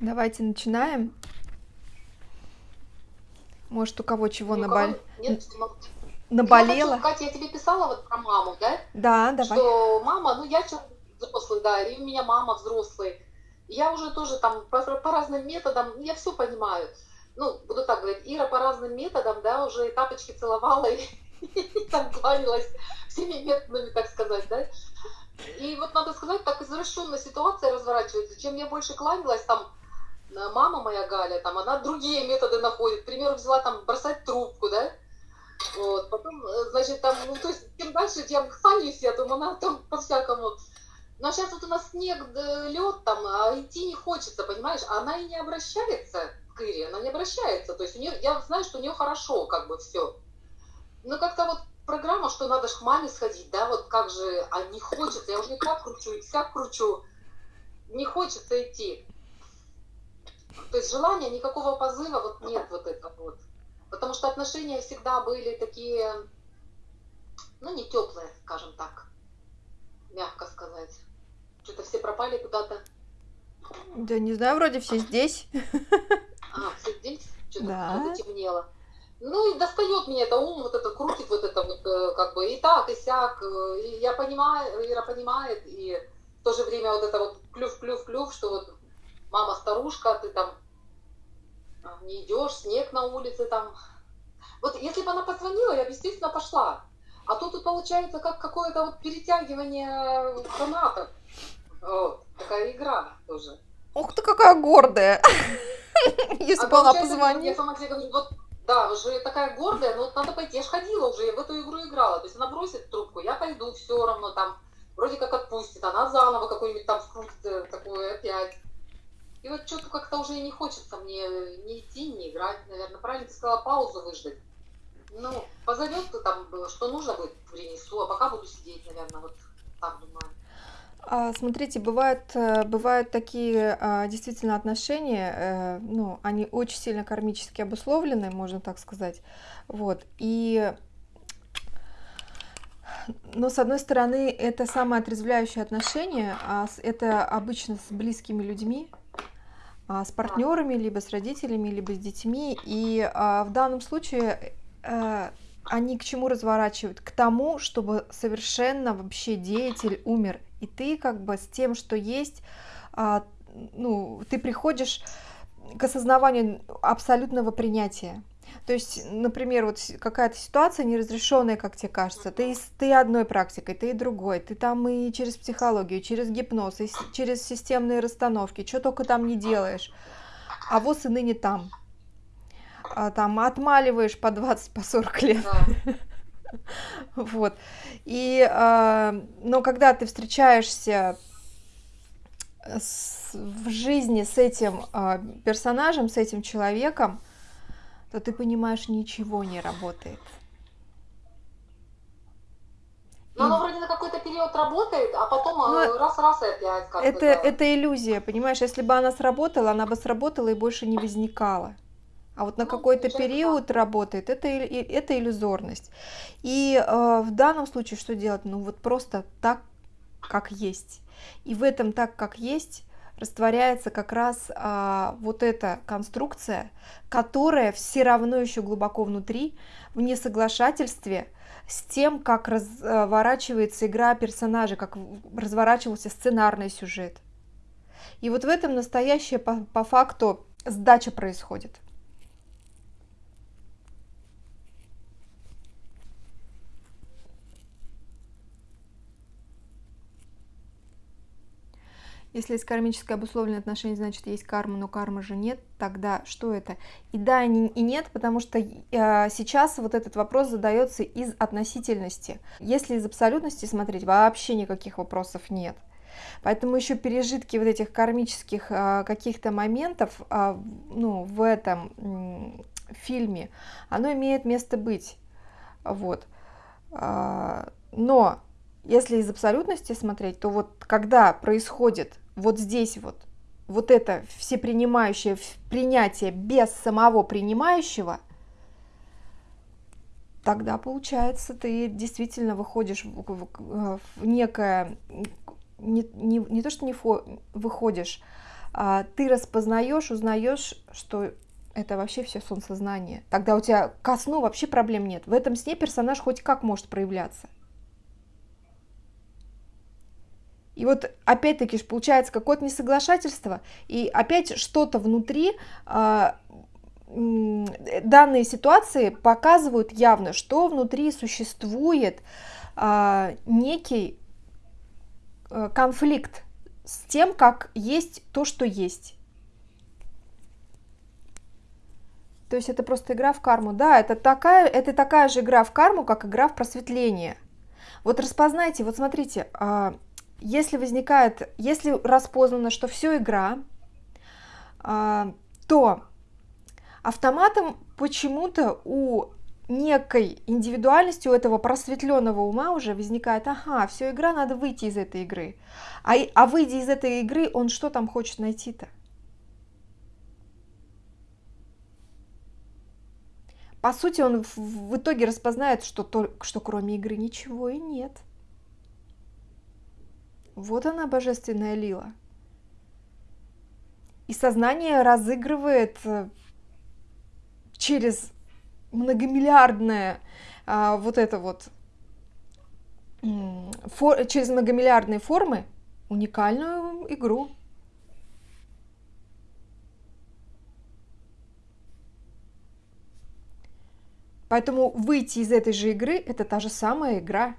Давайте начинаем. Может, у кого чего Ни у набол... нет Я хочу, наболело? Катя, я тебе писала вот про маму, да? Да, давай. Что мама, ну я человек взрослый, да, и у меня мама взрослый. Я уже тоже там по, по разным методам, я все понимаю. Ну, буду так говорить, Ира по разным методам, да, уже и тапочки целовала, и, и там кланялась всеми методами, так сказать, да. И вот надо сказать, так извращенная ситуация разворачивается. Чем я больше кланялась, там, мама моя Галя, там, она другие методы находит. К примеру, взяла там бросать трубку, да, вот, потом, э, значит, там, ну, то есть, чем дальше, тем кланяюсь я, там, она там по-всякому. А сейчас вот у нас снег, лед там, а идти не хочется, понимаешь? Она и не обращается к Ире, она не обращается. То есть у нее, я знаю, что у нее хорошо, как бы, все. Но как-то вот программа, что надо ж к маме сходить, да, вот как же, а не хочется, я уже и так кручу, и всяк кручу, не хочется идти. То есть желания, никакого позыва вот нет вот этого вот. Потому что отношения всегда были такие, ну, не теплые, скажем так, мягко сказать. Что-то все пропали куда-то. Да не знаю, вроде все здесь. А, все здесь? Что-то Да. потемнело. Ну и достает меня это ум, вот это крутит, вот это вот, э, как бы и так, и сяк. э, И я понимаю, Ира понимает, и в то же время вот это вот клюв-клюв-клюв, что вот мама старушка, ты там а, не идешь, снег на улице там. Вот если бы она позвонила, я бы, естественно, пошла. А то тут получается как какое-то вот перетягивание канатов. Вот, такая игра тоже. Ух ты, какая гордая. Если А бы она получается, Я позвонила. сама себе говорю, вот, да, уже такая гордая, но вот надо пойти. Я ж ходила уже, я в эту игру играла. То есть она бросит трубку, я пойду, все равно там, вроде как отпустит, она заново какой-нибудь там скрутит э, такое опять. И вот что-то как-то уже не хочется мне не идти, не играть, наверное. Правильно ты сказала, паузу выждать. Ну, позовет ты там, э, что нужно будет, принесу, а пока буду сидеть, наверное, вот так думаю. А, Смотрите, бывают, э, бывают такие а, действительно отношения, э, ну, они очень сильно кармически обусловлены, можно так сказать. Вот. И, но с одной стороны, это самое отрезвляющее отношение, а это обычно с близкими людьми, с партнерами, либо с родителями, либо с детьми. И а, в данном случае э, они к чему разворачивают? К тому, чтобы совершенно вообще деятель умер. И ты как бы с тем, что есть, а, ну, ты приходишь к осознаванию абсолютного принятия. То есть, например, вот какая-то ситуация неразрешенная, как тебе кажется, ты, ты одной практикой, ты и другой, ты там и через психологию, через гипноз, и через системные расстановки, что только там не делаешь, а вот и ныне там. А, там отмаливаешь по 20, по 40 лет. Да. Вот. И, а, но когда ты встречаешься с- в жизни с этим а, персонажем, с этим человеком, то ты понимаешь, ничего не работает. Но оно вроде на какой-то период работает, а потом Ну, э, раз-раз и опять как-то. Это, да. это иллюзия, понимаешь? Если бы она сработала, она бы сработала и больше не возникала. А вот на Ну, какой-то период работает, это, это иллюзорность. И э, в данном случае что делать? Ну вот просто так, как есть. И в этом так, как есть, растворяется как раз а, вот эта конструкция, которая все равно еще глубоко внутри, в несоглашательстве с тем, как разворачивается игра персонажей, как разворачивался сценарный сюжет. И вот в этом настоящее по, по факту сдача происходит. Если есть кармическое обусловленное отношение, значит есть карма, но кармы же нет, тогда что это? И да, и не- и нет, потому что э, сейчас вот этот вопрос задается из относительности. Если из абсолютности смотреть, вообще никаких вопросов нет. Поэтому еще пережитки вот этих кармических а, каких-то моментов а, ну, в этом фильме, оно имеет место быть. Вот. А, Но если из абсолютности смотреть, то вот когда происходит вот здесь вот, вот это всепринимающее принятие без самого принимающего, тогда получается ты действительно выходишь в, в- в некое, не, не, не то что не фо- выходишь, а, ты распознаешь, узнаешь, что это вообще все сон. Тогда у тебя ко сну вообще проблем нет. В этом сне персонаж хоть как может проявляться. И вот опять-таки получается какое-то несоглашательство, и опять что-то внутри э, данные ситуации показывают явно, что внутри существует э, некий э, конфликт с тем, как есть то, что есть. То есть это просто игра в карму. Да, это такая, это такая же игра в карму, как игра в просветление. Вот распознайте, вот смотрите, а, если возникает, если распознано, что все игра, а, то автоматом почему-то у некой индивидуальности у этого просветленного ума уже возникает, ага, все игра, надо выйти из этой игры. А, а выйдя из этой игры, он что там хочет найти-то? По сути, он в, итоге распознает, что, то, что кроме игры ничего и нет. Вот она, божественная лила. И сознание разыгрывает э, через многомиллиардное а, вот это вот фор, через многомиллиардные формы уникальную игру. Поэтому выйти из этой же игры – это та же самая игра.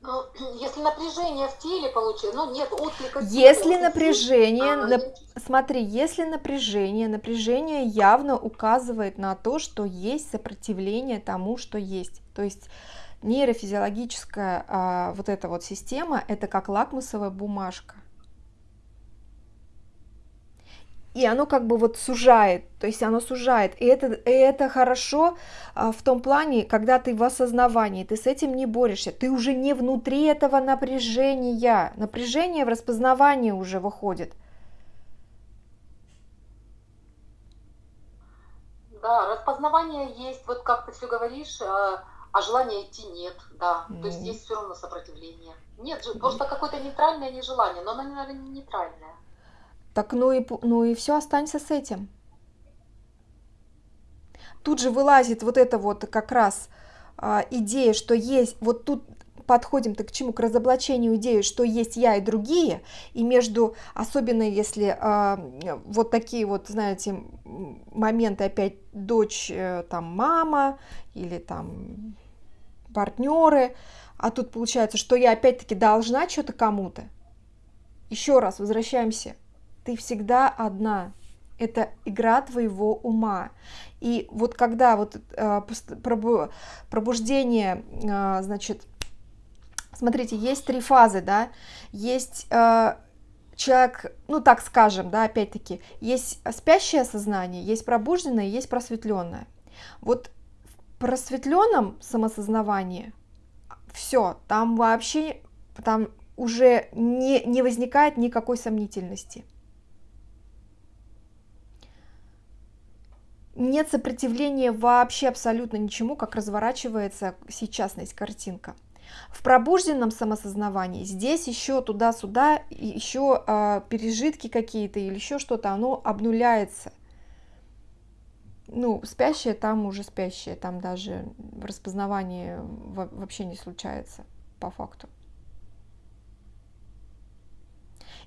Но если напряжение в теле получилось, ну нет отклика. Если напряжение, а, нап... смотри, если напряжение, напряжение явно указывает на то, что есть сопротивление тому, что есть. То есть нейрофизиологическая а, вот эта вот система, это как лакмусовая бумажка и оно как бы вот сужает, то есть оно сужает, и это, и это хорошо а, в том плане, когда ты в осознавании, ты с этим не борешься, ты уже не внутри этого напряжения, напряжение в распознавании уже выходит. Да, распознавание есть, вот как ты все говоришь, а, а желания идти нет, да, mm. то есть есть все равно сопротивление. Нет, просто какое-то нейтральное нежелание, но оно, наверное, не нейтральное. Так ну и, ну и все, останься с этим. Тут же вылазит вот эта вот как раз а, идея, что есть, вот тут подходим-то к чему? К разоблачению идеи, что есть я и другие, и между, особенно если а, вот такие вот, знаете, моменты опять дочь, э, там, мама или там партнеры, а тут получается, что я опять-таки должна что-то кому-то. Еще раз возвращаемся ты всегда одна. Это игра твоего ума. И вот когда вот э, пробуждение, э, значит, смотрите, есть три фазы, да, есть э, человек, ну так скажем, да, опять-таки, есть спящее сознание, есть пробужденное, есть просветленное. Вот в просветленном самосознавании все, там вообще, там уже не, не возникает никакой сомнительности. Нет сопротивления вообще абсолютно ничему, как разворачивается сейчасность картинка. В пробужденном самосознавании здесь еще туда-сюда, еще э, пережитки какие-то или еще что-то, оно обнуляется. Ну, спящее там уже спящее, там даже распознавание вообще не случается по факту.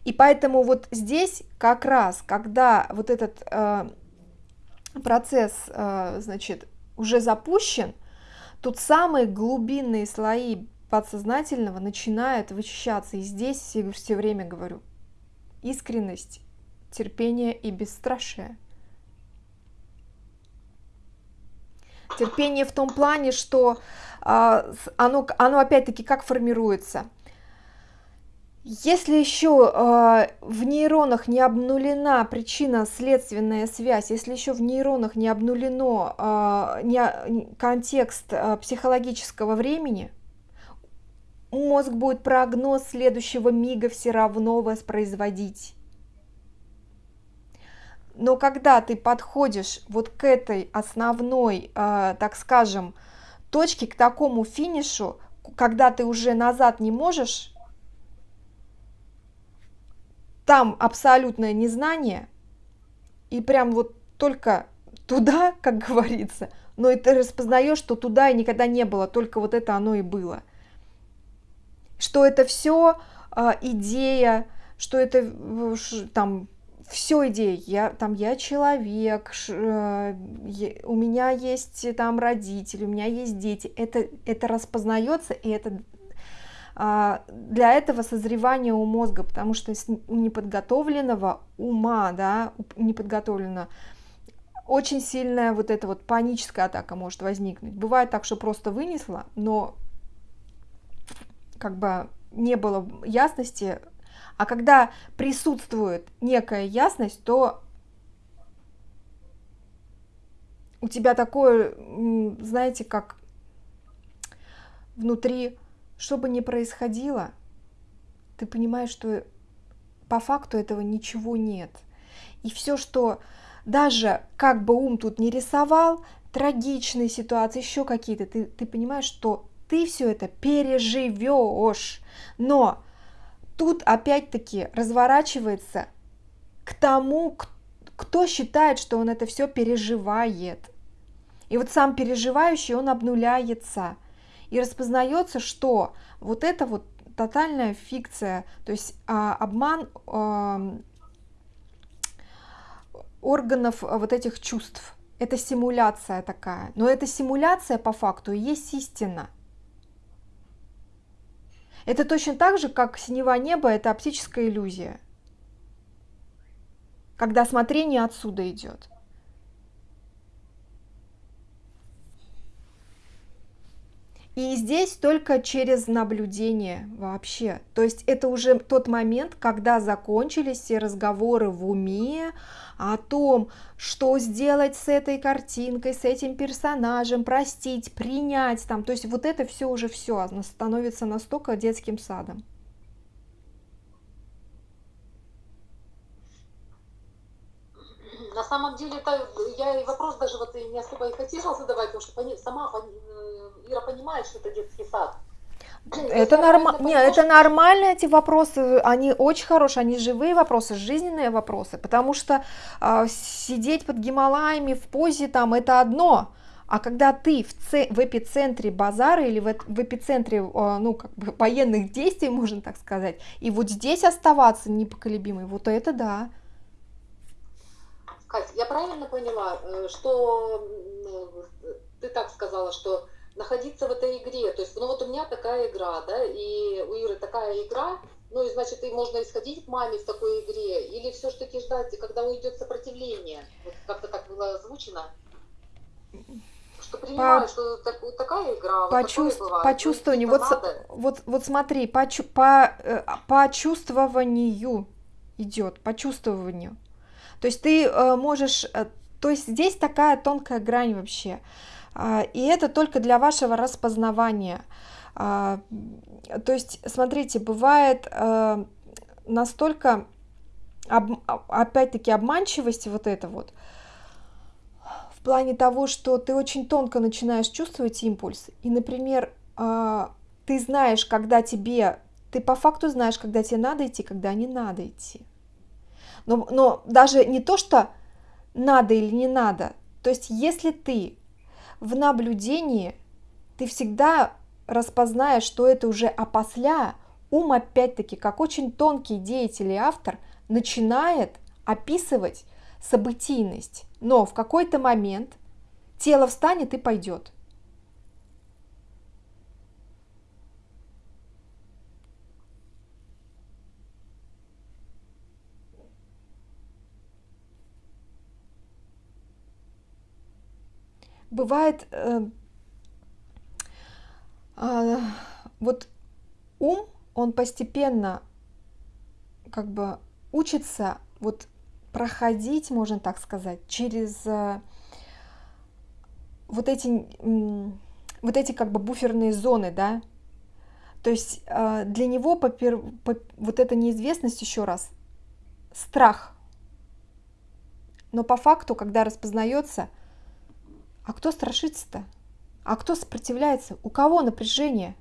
И поэтому вот здесь как раз, когда вот этот э, процесс, э, значит, уже запущен, тут самые глубинные слои подсознательного начинают вычищаться. И здесь все, все время говорю, искренность, терпение и бесстрашие. Терпение в том плане, что э, оно, оно опять-таки как формируется – если еще э, в нейронах не обнулена причинно-следственная связь, если еще в нейронах не обнулено э, не, контекст э, психологического времени, мозг будет прогноз следующего мига все равно воспроизводить. Но когда ты подходишь вот к этой основной, э, так скажем, точке, к такому финишу, когда ты уже назад не можешь там абсолютное незнание, и прям вот только туда, как говорится, но и ты распознаешь, что туда и никогда не было, только вот это оно и было. Что это все а, идея, что это там все идеи, я там я человек, ш, э, у меня есть там родители, у меня есть дети, это это распознается и это для этого созревание у мозга, потому что у неподготовленного ума, да, неподготовленного, очень сильная вот эта вот паническая атака может возникнуть. Бывает так, что просто вынесла, но как бы не было ясности. А когда присутствует некая ясность, то у тебя такое, знаете, как внутри что бы ни происходило, ты понимаешь, что по факту этого ничего нет. И все, что даже как бы ум тут не рисовал, трагичные ситуации, еще какие-то, ты, ты понимаешь, что ты все это переживешь. Но тут опять-таки разворачивается к тому, кто считает, что он это все переживает. И вот сам переживающий, он обнуляется и распознается, что вот это вот тотальная фикция, то есть а, обман органов вот этих чувств. Это симуляция такая. Но эта симуляция по факту есть истина. Это точно так же, как синева неба – это оптическая иллюзия. Когда смотрение отсюда идет. И здесь только через наблюдение вообще. То есть это уже тот момент, когда закончились все разговоры в уме о том, что сделать с этой картинкой, с этим персонажем, простить, принять там. То есть вот это все уже все становится настолько детским садом. На самом деле, это, я и вопрос даже вот не особо и хотела задавать, потому что сама Ира понимает, что это детский сад. Это, норм... Не, это нормально, эти вопросы, они очень хорошие, они живые вопросы, жизненные вопросы, потому что э, сидеть под Гималаями в позе там это одно, а когда ты в, ц... в эпицентре базара или в, в эпицентре, э, ну, как бы военных действий, можно так сказать, и вот здесь оставаться непоколебимой, вот это да. Катя, я правильно поняла, э, что ты так сказала, что находиться в этой игре. То есть, ну вот у меня такая игра, да, и у Иры такая игра, ну и значит, и можно исходить к маме в такой игре, или все-таки ждать, когда уйдет сопротивление. Вот как-то так было озвучено. Что принимаю, по... что так, вот такая игра, почувств... вот почувствование, вот, вот, вот смотри, по, по, э, по чувствованию идет, по чувствованию. То есть ты э, можешь, э, то есть здесь такая тонкая грань вообще. А, и это только для вашего распознавания. А, то есть, смотрите, бывает э, настолько, опять-таки, обманчивости вот это вот, в плане того, что ты очень тонко начинаешь чувствовать импульс, и, например, ты знаешь, когда тебе, ты по факту знаешь, когда тебе надо идти, когда не надо идти. Но, но даже не то, что надо или не надо, то есть если ты в наблюдении ты всегда распознаешь, что это уже опосля, ум опять-таки, как очень тонкий деятель и автор, начинает описывать событийность, но в какой-то момент тело встанет и пойдет. Бывает э, э, вот ум, он постепенно как бы учится вот проходить, можно так сказать, через э, вот эти э, вот эти как бы буферные зоны, да, то есть э, для него попер, по, вот эта неизвестность еще раз страх, но по факту, когда распознается, а кто страшится-то? А кто сопротивляется? У кого напряжение?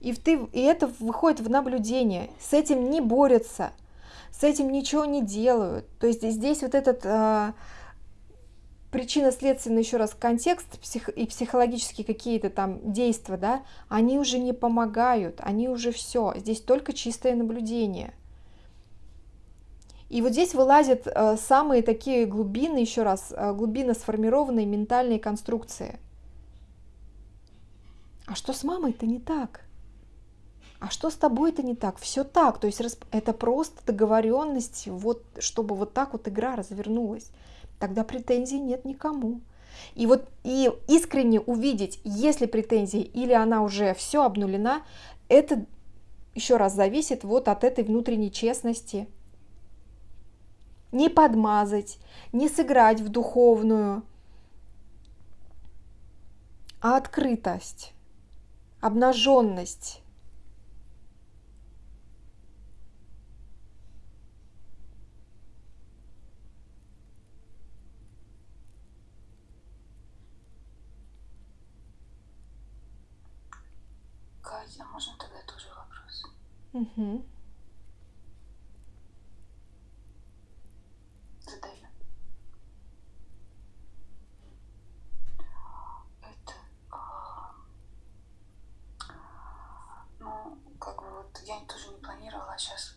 И, ты, и это выходит в наблюдение. С этим не борются, с этим ничего не делают. То есть здесь вот этот э, причинно-следственный еще раз контекст псих, и психологические какие-то там действия, да, они уже не помогают, они уже все. Здесь только чистое наблюдение. И вот здесь вылазят э, самые такие глубины, еще раз, э, глубины сформированной ментальной конструкции. А что с мамой-то не так? а что с тобой это не так? Все так, то есть это просто договоренность, вот, чтобы вот так вот игра развернулась. Тогда претензий нет никому. И вот и искренне увидеть, есть ли претензии или она уже все обнулена, это еще раз зависит вот от этой внутренней честности. Не подмазать, не сыграть в духовную, а открытость, обнаженность а можно тогда тоже вопрос? Угу. Задаю. Это, а, ну, как бы вот я тоже не планировала, а сейчас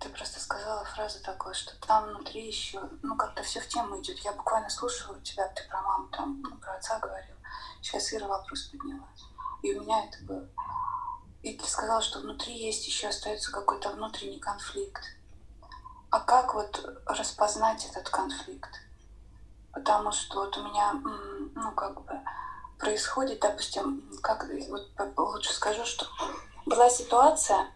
ты просто сказала фразу такую, что там внутри еще, ну, как-то все в тему идет. Я буквально слушала тебя, ты про маму там, про отца говорил. Сейчас Ира вопрос подняла. И у меня это было. И ты сказал, что внутри есть еще остается какой-то внутренний конфликт. А как вот распознать этот конфликт? Потому что вот у меня, ну, как бы происходит, допустим, как вот лучше скажу, что была ситуация,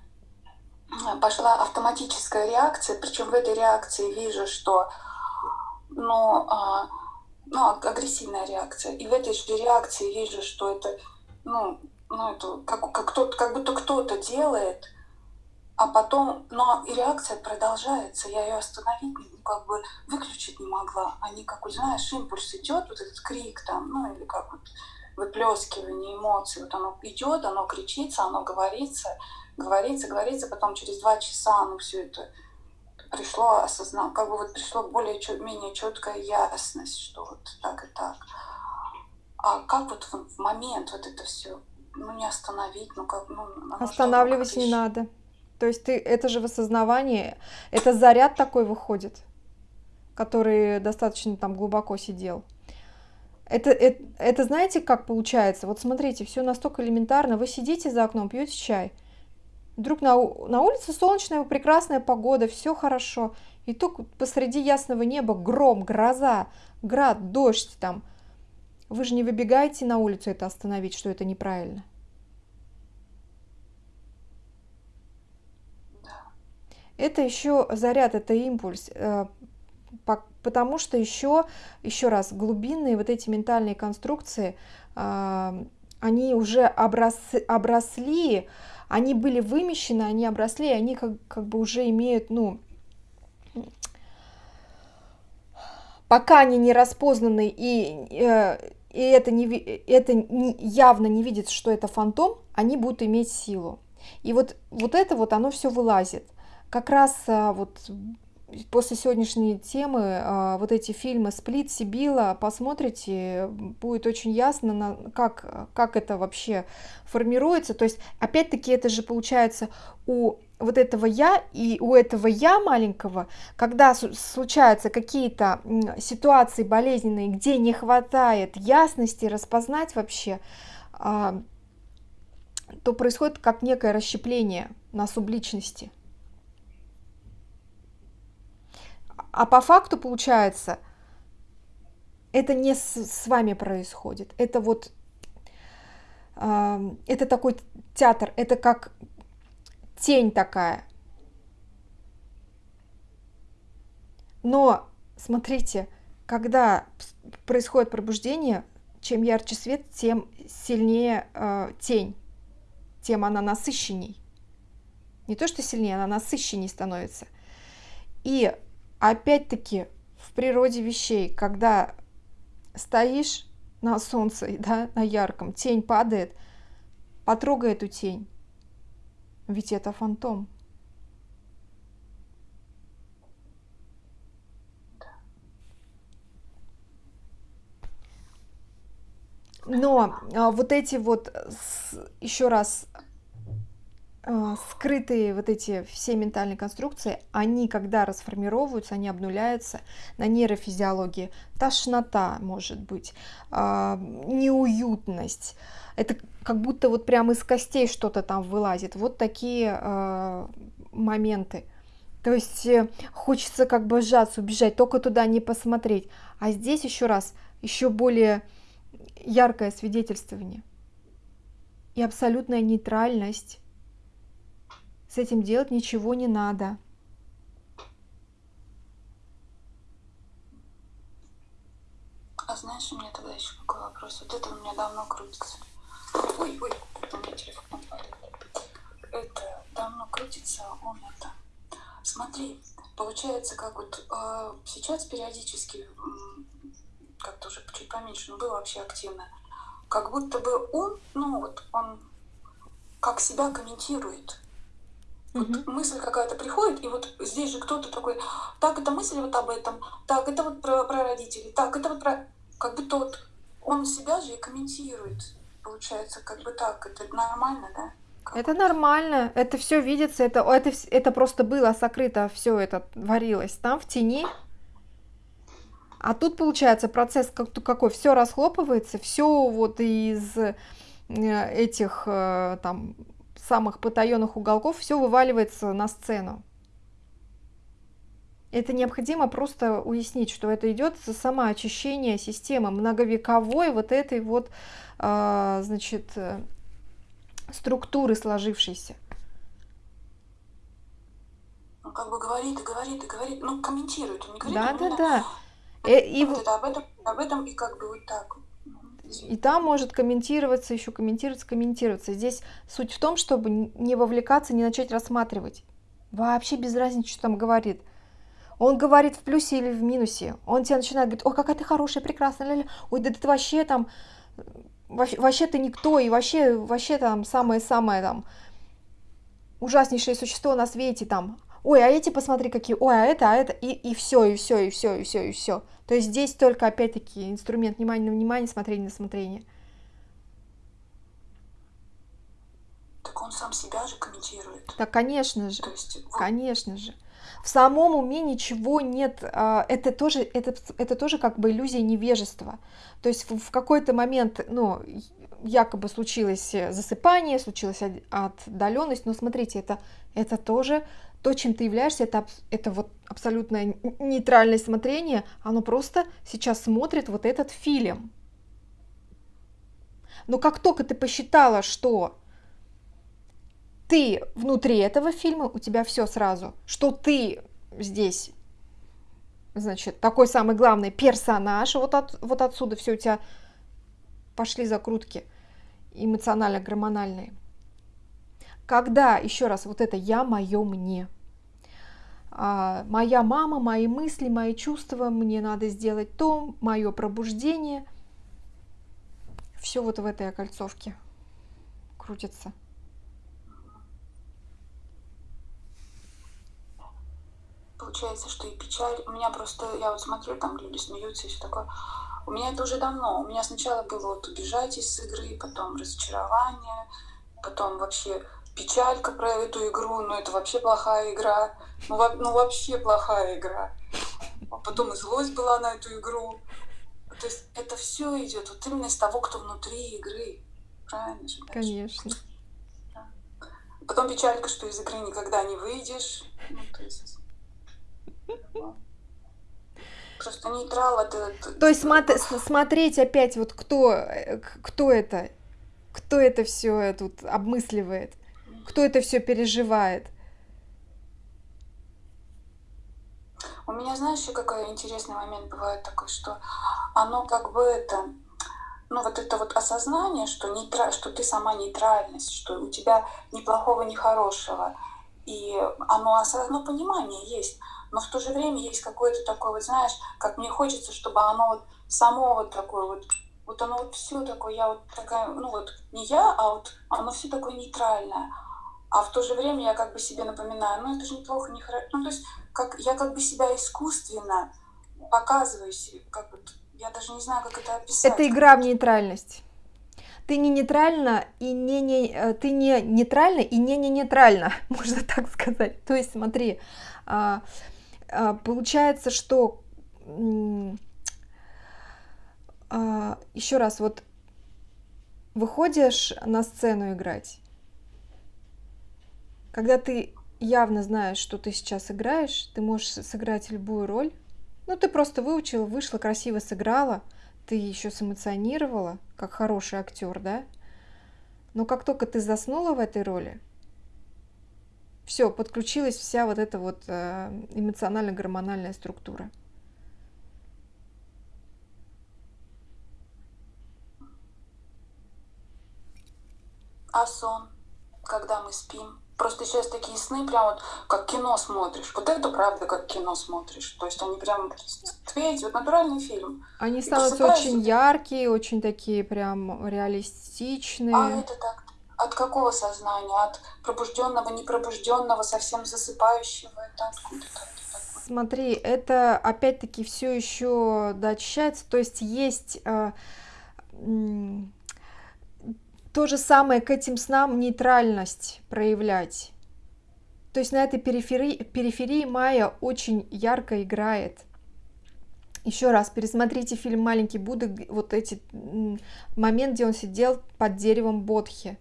пошла автоматическая реакция, причем в этой реакции вижу, что ну, а, ну, агрессивная реакция. И в этой же реакции вижу, что это ну, ну это как, как, кто, как будто кто-то делает, а потом, но и реакция продолжается, я ее остановить, как бы выключить не могла. Они, как вот, знаешь, импульс идет, вот этот крик там, ну или как вот выплескивание эмоций, вот оно идет, оно кричится, оно говорится, говорится, говорится, потом через два часа оно все это пришло осознал, как бы вот пришло более менее четкая ясность, что вот так и так. А как вот в момент вот это все, ну не остановить, ну как, ну... Останавливать не надо. То есть ты, это же в осознавании, это заряд такой выходит, который достаточно там глубоко сидел. Это, это, это знаете, как получается? Вот смотрите, все настолько элементарно. Вы сидите за окном, пьете чай. Вдруг на, на улице солнечная, прекрасная погода, все хорошо. И только посреди ясного неба гром, гроза, град, дождь там – вы же не выбегаете на улицу это остановить, что это неправильно. Это еще заряд, это импульс, э, потому что еще, еще раз, глубинные вот эти ментальные конструкции, э, они уже оброс, обросли, они были вымещены, они обросли, они как, как бы уже имеют, ну, пока они не распознаны и, э, и это, не, это явно не видит, что это фантом, они будут иметь силу. И вот, вот это вот оно все вылазит. Как раз а, вот после сегодняшней темы а, вот эти фильмы «Сплит», «Сибила», посмотрите, будет очень ясно, как, как это вообще формируется. То есть, опять-таки, это же получается у вот этого я и у этого я маленького, когда случаются какие-то ситуации болезненные, где не хватает ясности распознать вообще, а, то происходит как некое расщепление на субличности. А по факту получается, это не с, с вами происходит, это вот это такой театр, это как тень такая. Но смотрите, когда происходит пробуждение, чем ярче свет, тем сильнее э, тень, тем она насыщенней. Не то, что сильнее, она насыщенней становится. И опять-таки в природе вещей, когда стоишь на солнце, да, на ярком, тень падает, Потрогай эту тень. Ведь это фантом. Но а, вот эти вот, еще раз, скрытые вот эти все ментальные конструкции, они когда расформировываются, они обнуляются на нейрофизиологии. Тошнота может быть, а, неуютность. Это как будто вот прямо из костей что-то там вылазит. Вот такие а, моменты. То есть э, хочется как бы сжаться, убежать, только туда не посмотреть. А здесь еще раз, еще более яркое свидетельствование и абсолютная нейтральность. С этим делать ничего не надо. А знаешь, у меня тогда еще какой вопрос? Вот это у меня давно крутится. Ой, ой, у меня телефон падает. Это давно крутится, он это... Смотри, получается, как вот э, сейчас периодически как-то уже чуть поменьше, но был вообще активно. Как будто бы он, ну вот он как себя комментирует. Вот mm-hmm. мысль какая-то приходит, и вот здесь же кто-то такой, так, это мысль вот об этом, так, это вот про, про родителей, так, это вот про... Как будто вот он себя же и комментирует. Получается, как бы так, это нормально, да? Как это нормально, это все видится, это, это, это просто было сокрыто, все это творилось там в тени, а тут получается процесс какой, все расхлопывается, все вот из э, этих э, там самых потаенных уголков, все вываливается на сцену. Это необходимо просто уяснить, что это идет самоочищение системы многовековой вот этой вот, э, значит, структуры сложившейся. Он как бы говорит и говорит и говорит, ну комментирует, он не говорит. Да, да, да. Э, и, и вот это об этом, об этом и как бы вот так. И там может комментироваться, еще комментироваться, комментироваться. Здесь суть в том, чтобы не вовлекаться, не начать рассматривать. Вообще без разницы, что там говорит. Он говорит в плюсе или в минусе. Он тебе начинает говорить, ой, какая ты хорошая, прекрасная, ой, да ты вообще там, вообще, вообще ты никто, и вообще, вообще там самое-самое там ужаснейшее существо на свете там ой, а эти посмотри какие, ой, а это, а это, и, и все, и все, и все, и все, и все. То есть здесь только, опять-таки, инструмент внимания на внимание, смотрение на смотрение. Так он сам себя же комментирует. Да, конечно же, есть, вот... конечно же. В самом уме ничего нет, а, это тоже, это, это тоже как бы иллюзия невежества. То есть в, в какой-то момент, ну, якобы случилось засыпание, случилась отдаленность, но смотрите, это, это тоже то, чем ты являешься, это, это вот абсолютное нейтральное смотрение, оно просто сейчас смотрит вот этот фильм. Но как только ты посчитала, что ты внутри этого фильма, у тебя все сразу, что ты здесь, значит, такой самый главный персонаж, вот, от, вот отсюда все у тебя пошли закрутки эмоционально-гормональные. Когда, еще раз, вот это «я, мое, мне», моя мама, мои мысли, мои чувства, мне надо сделать то, мое пробуждение. Все вот в этой окольцовке крутится. Получается, что и печаль. У меня просто, я вот смотрю, там люди смеются и все такое. У меня это уже давно. У меня сначала было вот убежать из игры, потом разочарование, потом вообще печалька про эту игру, ну это вообще плохая игра, ну, ну вообще плохая игра. А потом и злость была на эту игру. То есть это все идет вот именно из того, кто внутри игры. Правильно же? Конечно. Да. Потом печалька, что из игры никогда не выйдешь. Ну, то есть... Просто нейтрал это... То есть смотри, смотреть опять вот кто, э, кто это, кто это все тут обмысливает кто это все переживает. У меня, знаешь, еще какой интересный момент бывает такой, что оно как бы это, ну вот это вот осознание, что, нейтра... что ты сама нейтральность, что у тебя ни плохого, ни хорошего, и оно, оно понимание есть, но в то же время есть какое-то такое, вот знаешь, как мне хочется, чтобы оно вот само вот такое вот Вот оно вот все такое, я вот такая, ну вот не я, а вот оно все такое нейтральное. А в то же время я как бы себе напоминаю, ну это же неплохо, не хорошо. Ну то есть как, я как бы себя искусственно показываю себе, как бы, я даже не знаю, как это описать. Это игра в нейтральность. Ты не нейтральна и не, не э, ты не нейтральна и не не нейтральна, можно так сказать. То есть смотри, а, а, получается, что а, еще раз, вот выходишь на сцену играть, когда ты явно знаешь, что ты сейчас играешь, ты можешь сыграть любую роль. Ну, ты просто выучила, вышла, красиво сыграла, ты еще сэмоционировала, как хороший актер, да? Но как только ты заснула в этой роли, все, подключилась вся вот эта вот э, эмоционально-гормональная структура. А сон, когда мы спим? Просто сейчас такие сны, прям вот как кино смотришь. Вот это правда, как кино смотришь. То есть они прям эти вот натуральный фильм. Они становятся очень яркие, очень такие прям реалистичные. А это так от какого сознания? От пробужденного, непробужденного, совсем засыпающего? Это откуда-то? Смотри, это опять-таки все еще дочищается. То есть есть э, то же самое к этим снам нейтральность проявлять. То есть на этой периферии, периферии Майя очень ярко играет. Еще раз пересмотрите фильм «Маленький Будда», вот эти момент, где он сидел под деревом Бодхи.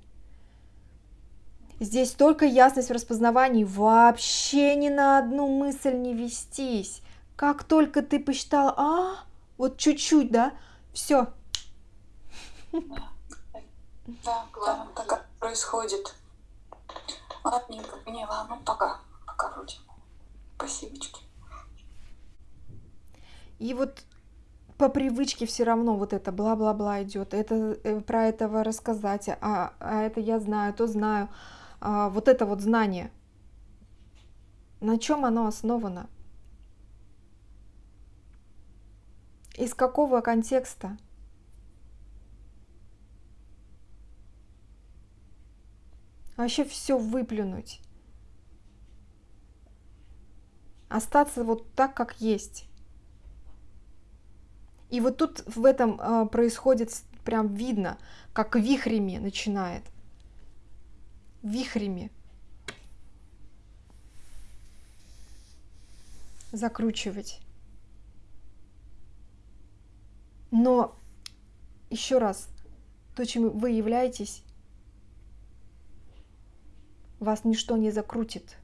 Здесь только ясность в распознавании, вообще ни на одну мысль не вестись. Как только ты посчитал, а, вот чуть-чуть, да, все, да, да, так происходит. Ладненько, не, ладно, пока, пока вроде. Спасибочки. И вот по привычке все равно вот это бла-бла-бла идет. Это э, про этого рассказать, а, а это я знаю, то знаю. А, вот это вот знание. На чем оно основано? Из какого контекста? Вообще все выплюнуть. Остаться вот так, как есть. И вот тут в этом э, происходит прям видно, как вихрями начинает. Вихрями. Закручивать. Но еще раз, то, чем вы являетесь, вас ничто не закрутит.